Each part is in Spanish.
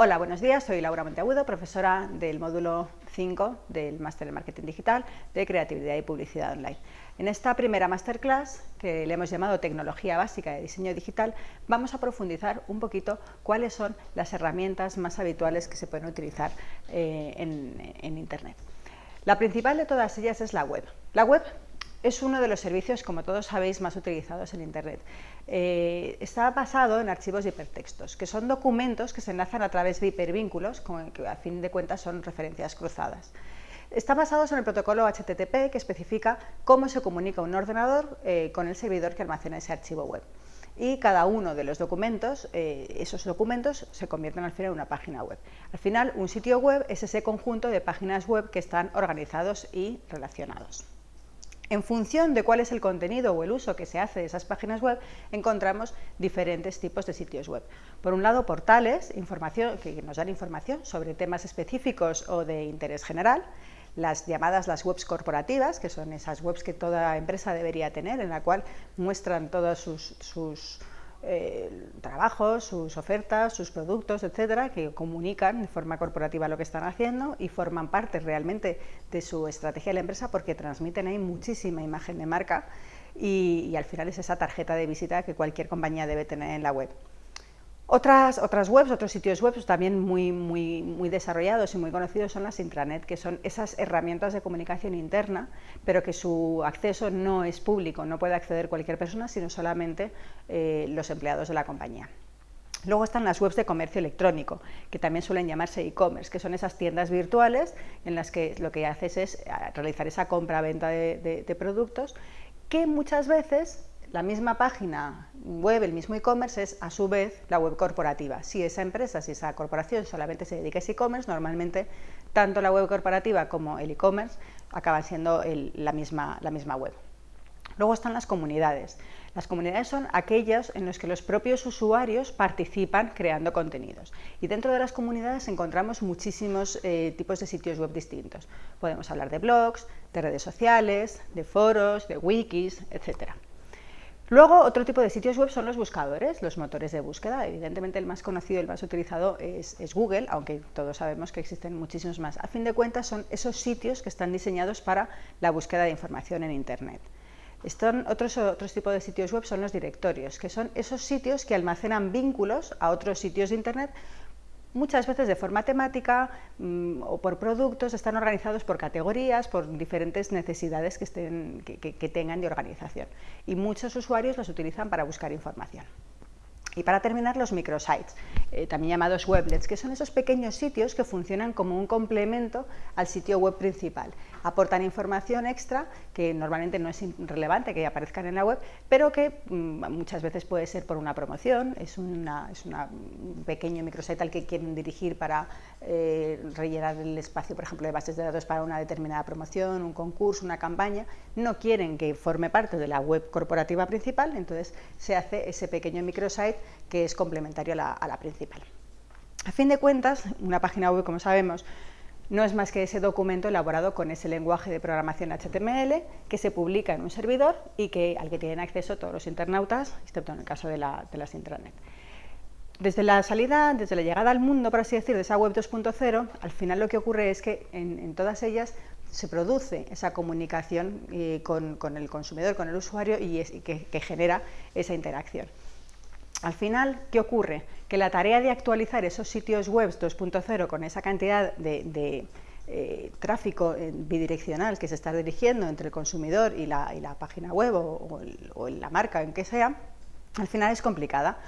Hola, buenos días, soy Laura Monteagudo, profesora del módulo 5 del Máster de Marketing Digital de Creatividad y Publicidad Online. En esta primera masterclass, que le hemos llamado Tecnología Básica de Diseño Digital, vamos a profundizar un poquito cuáles son las herramientas más habituales que se pueden utilizar eh, en, en Internet. La principal de todas ellas es la web. La web es uno de los servicios, como todos sabéis, más utilizados en Internet. Eh, está basado en archivos de hipertextos, que son documentos que se enlazan a través de hipervínculos, que a fin de cuentas son referencias cruzadas. Está basado en el protocolo HTTP que especifica cómo se comunica un ordenador eh, con el servidor que almacena ese archivo web. Y cada uno de los documentos, eh, esos documentos se convierten al final en una página web. Al final, un sitio web es ese conjunto de páginas web que están organizados y relacionados. En función de cuál es el contenido o el uso que se hace de esas páginas web, encontramos diferentes tipos de sitios web. Por un lado, portales información, que nos dan información sobre temas específicos o de interés general, las llamadas las webs corporativas, que son esas webs que toda empresa debería tener, en la cual muestran todos sus eh, trabajos, sus ofertas, sus productos, etcétera, que comunican de forma corporativa lo que están haciendo y forman parte realmente de su estrategia de la empresa porque transmiten ahí muchísima imagen de marca y al final es esa tarjeta de visita que cualquier compañía debe tener en la web. Otras, otras webs, otros sitios web también muy, muy, muy desarrollados y muy conocidos son las intranet, que son esas herramientas de comunicación interna, pero que su acceso no es público, no puede acceder cualquier persona, sino solamente eh, los empleados de la compañía. Luego están las webs de comercio electrónico, que también suelen llamarse e-commerce, que son esas tiendas virtuales en las que lo que haces es realizar esa compra-venta de productos, que muchas veces la misma página web, el mismo e-commerce, es a su vez la web corporativa. Si esa empresa, si esa corporación solamente se dedica a ese e-commerce, normalmente tanto la web corporativa como el e-commerce acaban siendo la, misma, la misma web. Luego están las comunidades. Las comunidades son aquellas en las que los propios usuarios participan creando contenidos. Y dentro de las comunidades encontramos muchísimos eh, tipos de sitios web distintos. Podemos hablar de blogs, de redes sociales, de foros, de wikis, etcétera. Luego, otro tipo de sitios web son los buscadores, los motores de búsqueda. Evidentemente, el más conocido, el más utilizado es, Google, aunque todos sabemos que existen muchísimos más. A fin de cuentas, son esos sitios que están diseñados para la búsqueda de información en Internet. otros, otros tipos de sitios web son los directorios, que son esos sitios que almacenan vínculos a otros sitios de Internet muchas veces de forma temática mm, o por productos, están organizados por categorías, por diferentes necesidades que, estén, que tengan de organización. Y muchos usuarios los utilizan para buscar información. Y para terminar, los microsites, eh, también llamados weblets, que son esos pequeños sitios que funcionan como un complemento al sitio web principal. Aportan información extra que normalmente no es relevante que aparezcan en la web, pero que mm, muchas veces puede ser por una promoción, es, una, es un pequeño microsite al que quieren dirigir para eh, rellenar el espacio, por ejemplo, de bases de datos para una determinada promoción, un concurso, una campaña. No quieren que forme parte de la web corporativa principal, entonces se hace ese pequeño microsite que es complementario a la, principal. A fin de cuentas, una página web, como sabemos, no es más que ese documento elaborado con ese lenguaje de programación HTML que se publica en un servidor y que, al que tienen acceso todos los internautas, excepto en el caso de, las intranet. Desde la salida, desde la llegada al mundo, por así decir, de esa web 2.0, al final lo que ocurre es que en, todas ellas se produce esa comunicación eh, con, el consumidor, con el usuario y, que genera esa interacción. Al final, ¿qué ocurre? Que la tarea de actualizar esos sitios web 2.0 con esa cantidad de, eh, tráfico bidireccional que se está dirigiendo entre el consumidor y la, página web o, o, la marca en que sea, al final es complicada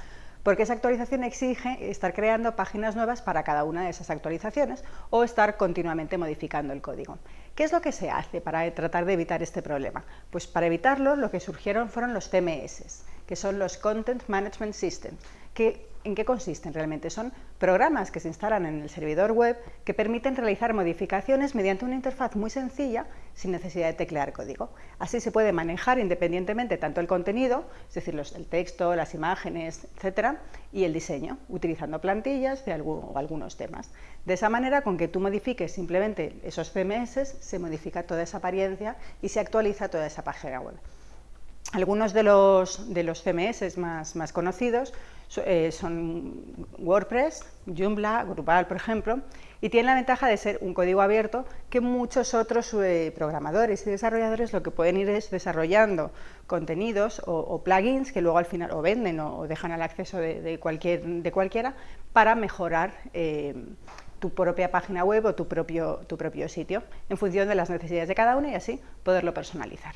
porque esa actualización exige estar creando páginas nuevas para cada una de esas actualizaciones o estar continuamente modificando el código. ¿Qué es lo que se hace para tratar de evitar este problema? Pues para evitarlo lo que surgieron fueron los CMS, que son los Content Management Systems, que ¿En qué consisten realmente? Son programas que se instalan en el servidor web que permiten realizar modificaciones mediante una interfaz muy sencilla sin necesidad de teclear código. Así se puede manejar independientemente tanto el contenido, es decir, el texto, las imágenes, etcétera, y el diseño, utilizando plantillas de o algunos temas. De esa manera, con que tú modifiques simplemente esos CMS, se modifica toda esa apariencia y se actualiza toda esa página web. Algunos de los, de los CMS más, conocidos eh, son WordPress, Joomla, Drupal, por ejemplo, y tienen la ventaja de ser un código abierto que muchos otros eh, programadores y desarrolladores lo que pueden ir es desarrollando contenidos o, plugins que luego al final o venden o, dejan al acceso de, cualquier, de cualquiera para mejorar eh, tu propia página web o tu propio, tu propio sitio en función de las necesidades de cada uno y así poderlo personalizar.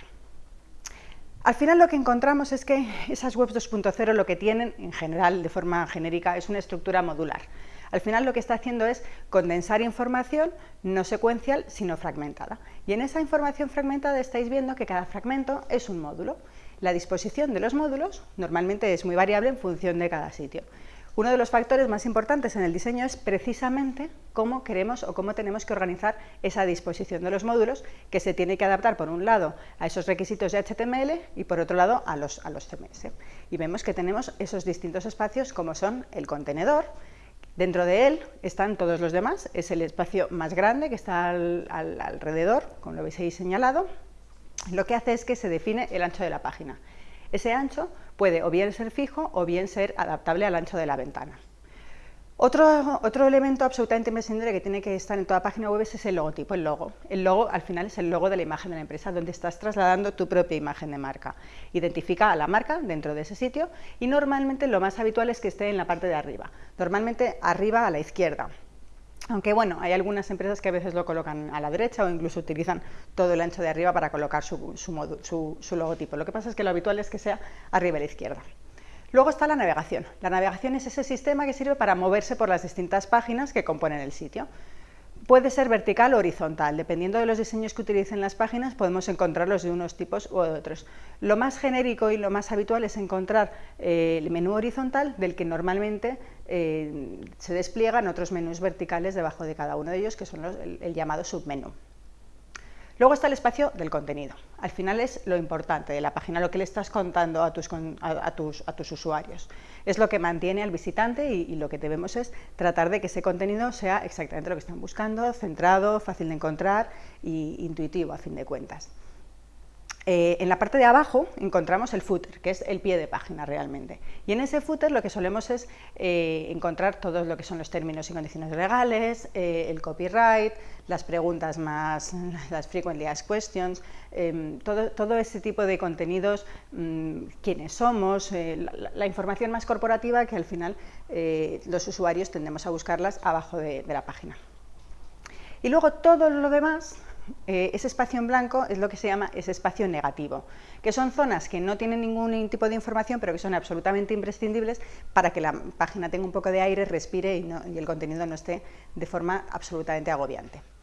Al final lo que encontramos es que esas webs 2.0 lo que tienen, en general, de forma genérica, es una estructura modular. Al final lo que está haciendo es condensar información no secuencial, sino fragmentada. Y en esa información fragmentada estáis viendo que cada fragmento es un módulo. La disposición de los módulos normalmente es muy variable en función de cada sitio. Uno de los factores más importantes en el diseño es precisamente cómo queremos o cómo tenemos que organizar esa disposición de los módulos que se tiene que adaptar por un lado a esos requisitos de HTML y por otro lado a los, a los CMS. Y vemos que tenemos esos distintos espacios como son el contenedor, Dentro de él están todos los demás, es el espacio más grande que está alrededor, como lo habéis ahí señalado. Lo que hace es que se define el ancho de la página. Ese ancho puede o bien ser fijo o bien ser adaptable al ancho de la ventana. Otro, otro, elemento absolutamente imprescindible que tiene que estar en toda página web es el logotipo, el logo. El logo al final es el logo de la imagen de la empresa, donde estás trasladando tu propia imagen de marca. Identifica a la marca dentro de ese sitio y normalmente lo más habitual es que esté en la parte de arriba, normalmente arriba a la izquierda. Aunque bueno, hay algunas empresas que a veces lo colocan a la derecha o incluso utilizan todo el ancho de arriba para colocar su, su, logotipo. Lo que pasa es que lo habitual es que sea arriba a la izquierda. Luego está la navegación. La navegación es ese sistema que sirve para moverse por las distintas páginas que componen el sitio. Puede ser vertical o horizontal, dependiendo de los diseños que utilicen las páginas podemos encontrarlos de unos tipos u otros. Lo más genérico y lo más habitual es encontrar eh, el menú horizontal del que normalmente eh, se despliegan otros menús verticales debajo de cada uno de ellos que son el llamado submenú. Luego está el espacio del contenido. Al final es lo importante de la página, lo que le estás contando a tus, usuarios. Es lo que mantiene al visitante y, lo que debemos es tratar de que ese contenido sea exactamente lo que están buscando, centrado, fácil de encontrar e intuitivo a fin de cuentas. Eh, en la parte de abajo encontramos el footer, que es el pie de página realmente. Y en ese footer lo que solemos es eh, encontrar todo lo que son los términos y condiciones legales, eh, el copyright, las preguntas más, las frequently asked questions, em, todo, ese tipo de contenidos, mm, quiénes somos, la, información más corporativa que al final los usuarios tendemos a buscarlas abajo de la página. Y luego todo lo demás eh, ese espacio en blanco es lo que se llama ese espacio negativo, que son zonas que no tienen ningún tipo de información, pero que son absolutamente imprescindibles para que la página tenga un poco de aire, respire y el contenido no esté de forma absolutamente agobiante.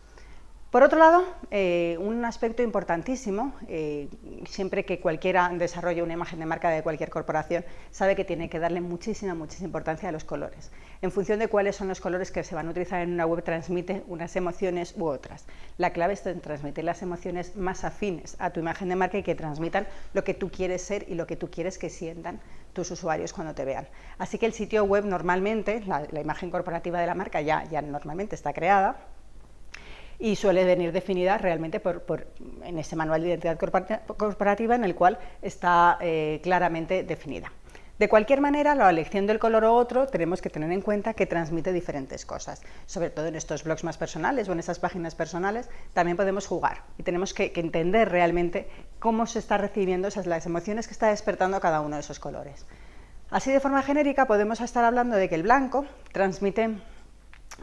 Por otro lado, eh, un aspecto importantísimo, eh, siempre que cualquiera desarrolle una imagen de marca de cualquier corporación, sabe que tiene que darle muchísima, muchísima importancia a los colores. En función de cuáles son los colores que se van a utilizar en una web, transmite unas emociones u otras. La clave es transmitir las emociones más afines a tu imagen de marca y que transmitan lo que tú quieres ser y lo que tú quieres que sientan tus usuarios cuando te vean. Así que el sitio web normalmente, la, imagen corporativa de la marca ya, ya normalmente está creada, y suele venir definida realmente por, en ese manual de identidad corporativa en el cual está eh, claramente definida. De cualquier manera, la elección del color o otro tenemos que tener en cuenta que transmite diferentes cosas, sobre todo en estos blogs más personales o en esas páginas personales, también podemos jugar y tenemos que, entender realmente cómo se está recibiendo esas las emociones que está despertando cada uno de esos colores. Así de forma genérica podemos estar hablando de que el blanco transmite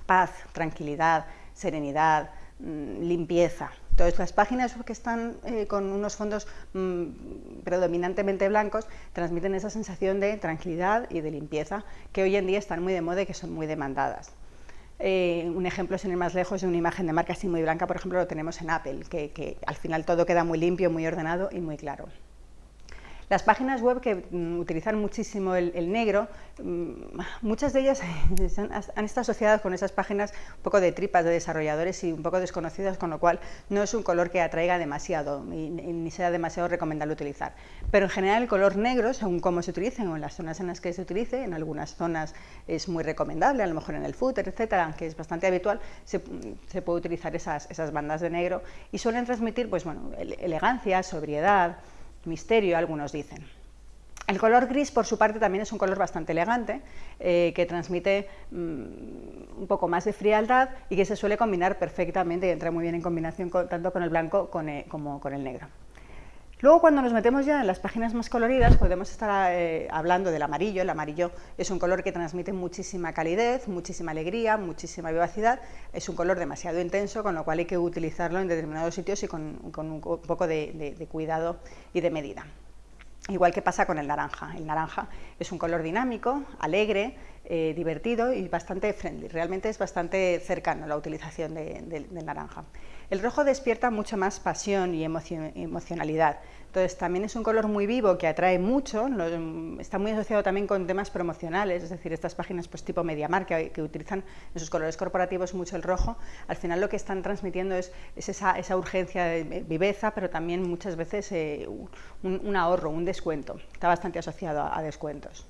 paz, tranquilidad, serenidad, limpieza. Entonces, las páginas que están eh, con unos fondos mm, predominantemente blancos transmiten esa sensación de tranquilidad y de limpieza que hoy en día están muy de moda y que son muy demandadas. Eh, un ejemplo, sin ir más lejos, de una imagen de marca así muy blanca, por ejemplo, lo tenemos en Apple, que al final todo queda muy limpio, muy ordenado y muy claro. Las páginas web que mm, utilizan muchísimo el, negro, mm, muchas de ellas han, estado asociadas con esas páginas un poco de tripas de desarrolladores y un poco desconocidas, con lo cual no es un color que atraiga demasiado y, ni sea demasiado recomendable utilizar. Pero en general el color negro, según cómo se utilice o en las zonas en las que se utilice, en algunas zonas es muy recomendable, a lo mejor en el footer, etcétera, aunque es bastante habitual, se, puede utilizar esas, esas, bandas de negro y suelen transmitir pues, bueno, elegancia, sobriedad, misterio, algunos dicen. El color gris, por su parte, también es un color bastante elegante, eh, que transmite mm, un poco más de frialdad y que se suele combinar perfectamente y entra muy bien en combinación tanto con el blanco eh, como con el negro. Luego, cuando nos metemos ya en las páginas más coloridas, podemos estar eh, hablando del amarillo. El amarillo es un color que transmite muchísima calidez, muchísima alegría, muchísima vivacidad. Es un color demasiado intenso, con lo cual hay que utilizarlo en determinados sitios y con, un poco de cuidado y de medida. Igual que pasa con el naranja. El naranja es un color dinámico, alegre, eh, divertido y bastante friendly. Realmente es bastante cercano la utilización del naranja. El rojo despierta mucho más pasión y emocionalidad. Entonces también es un color muy vivo que atrae mucho, está muy asociado también con temas promocionales, es decir, estas páginas pues, tipo MediaMark que, que utilizan en sus colores corporativos mucho el rojo, al final lo que están transmitiendo es, esa, urgencia de viveza, pero también muchas veces eh, un, ahorro, un descuento, está bastante asociado a descuentos.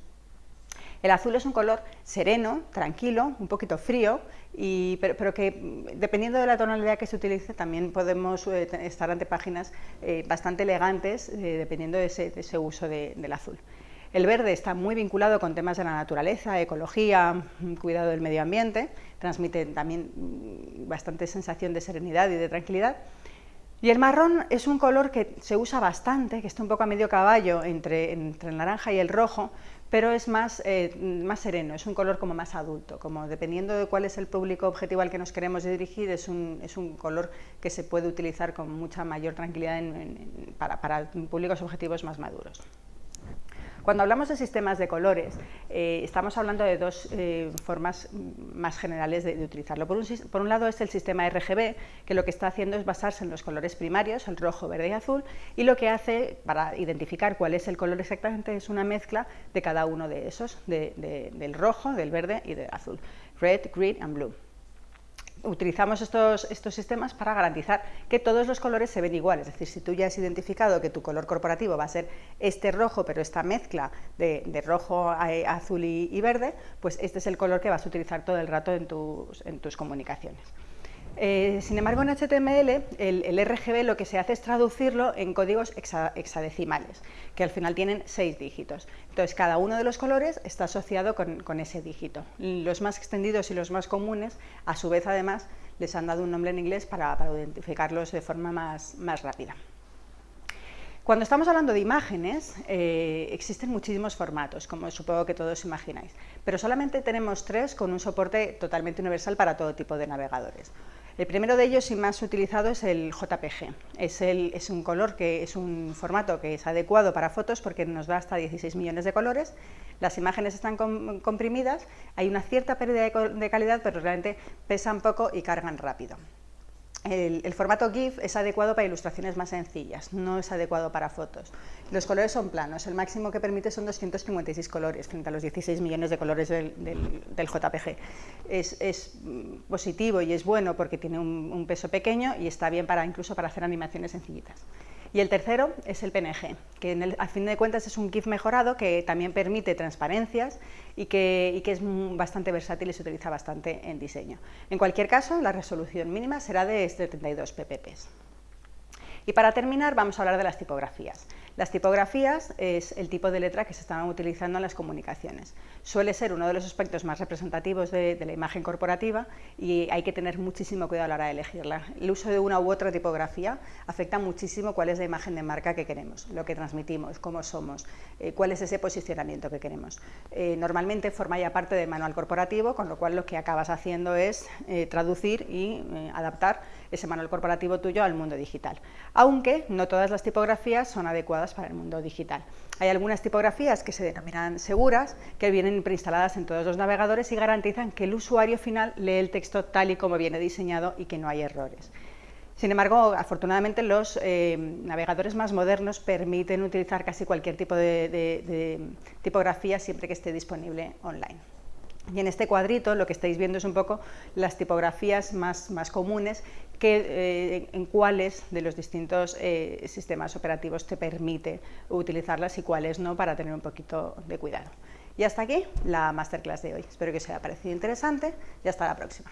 El azul es un color sereno, tranquilo, un poquito frío, pero, que dependiendo de la tonalidad que se utilice también podemos eh, estar ante páginas eh, bastante elegantes eh, dependiendo de ese, uso del azul. El verde está muy vinculado con temas de la naturaleza, ecología, cuidado del medio ambiente, transmite también mm, bastante sensación de serenidad y de tranquilidad. Y el marrón es un color que se usa bastante, que está un poco a medio caballo entre el naranja y el rojo, pero es más, eh, más sereno, es un color como más adulto, como dependiendo de cuál es el público objetivo al que nos queremos dirigir, es un, es un color que se puede utilizar con mucha mayor tranquilidad para, para públicos objetivos más maduros. Cuando hablamos de sistemas de colores, eh, estamos hablando de dos eh, formas más generales de, utilizarlo. Por un, lado es el sistema RGB, que lo que está haciendo es basarse en los colores primarios, el rojo, verde y azul, y lo que hace para identificar cuál es el color exactamente es una mezcla de cada uno de esos, del rojo, del verde y del azul. Red, green and blue utilizamos estos, estos, sistemas para garantizar que todos los colores se ven igual, es decir, si tú ya has identificado que tu color corporativo va a ser este rojo, pero esta mezcla de, rojo, azul y, verde, pues este es el color que vas a utilizar todo el rato en tus, en tus comunicaciones. Eh, sin embargo, en HTML el, RGB lo que se hace es traducirlo en códigos hexadecimales, que al final tienen seis dígitos. Entonces, cada uno de los colores está asociado con, ese dígito. Los más extendidos y los más comunes, a su vez, además, les han dado un nombre en inglés para, identificarlos de forma más, rápida. Cuando estamos hablando de imágenes, eh, existen muchísimos formatos, como supongo que todos imagináis, pero solamente tenemos tres con un soporte totalmente universal para todo tipo de navegadores. El primero de ellos y más utilizado es el JPG. Es, un color que es un formato que es adecuado para fotos porque nos da hasta 16 millones de colores. Las imágenes están comprimidas, hay una cierta pérdida de calidad, pero realmente pesan poco y cargan rápido. El, formato GIF es adecuado para ilustraciones más sencillas, no es adecuado para fotos. Los colores son planos, el máximo que permite son 256 colores frente a los 16 millones de colores del, JPG. Es, mm, positivo y es bueno porque tiene un, peso pequeño y está bien para incluso para hacer animaciones sencillitas. Y el tercero es el PNG, que en a fin de cuentas es un GIF mejorado que también permite transparencias y que, es bastante versátil y se utiliza bastante en diseño. En cualquier caso, la resolución mínima será de 72 ppp. Y para terminar vamos a hablar de las tipografías. Las tipografías es el tipo de letra que se están utilizando en las comunicaciones. Suele ser uno de los aspectos más representativos de, la imagen corporativa y hay que tener muchísimo cuidado a la hora de elegirla. El uso de una u otra tipografía afecta muchísimo cuál es la imagen de marca que queremos, lo que transmitimos, cómo somos, eh, cuál es ese posicionamiento que queremos. Eh, normalmente forma ya parte del manual corporativo, con lo cual lo que acabas haciendo es eh, traducir y adaptar ese manual corporativo tuyo al mundo digital. Aunque no todas las tipografías son adecuadas para el mundo digital. Hay algunas tipografías que se denominan seguras, que vienen preinstaladas en todos los navegadores y garantizan que el usuario final lee el texto tal y como viene diseñado y que no hay errores. Sin embargo, afortunadamente los eh, navegadores más modernos permiten utilizar casi cualquier tipo de tipografía siempre que esté disponible online. Y en este cuadrito lo que estáis viendo es un poco las tipografías más, más comunes que, eh, en cuáles de los distintos eh, sistemas operativos te permite utilizarlas y cuáles no para tener un poquito de cuidado. Y hasta aquí la masterclass de hoy. Espero que os haya parecido interesante y hasta la próxima.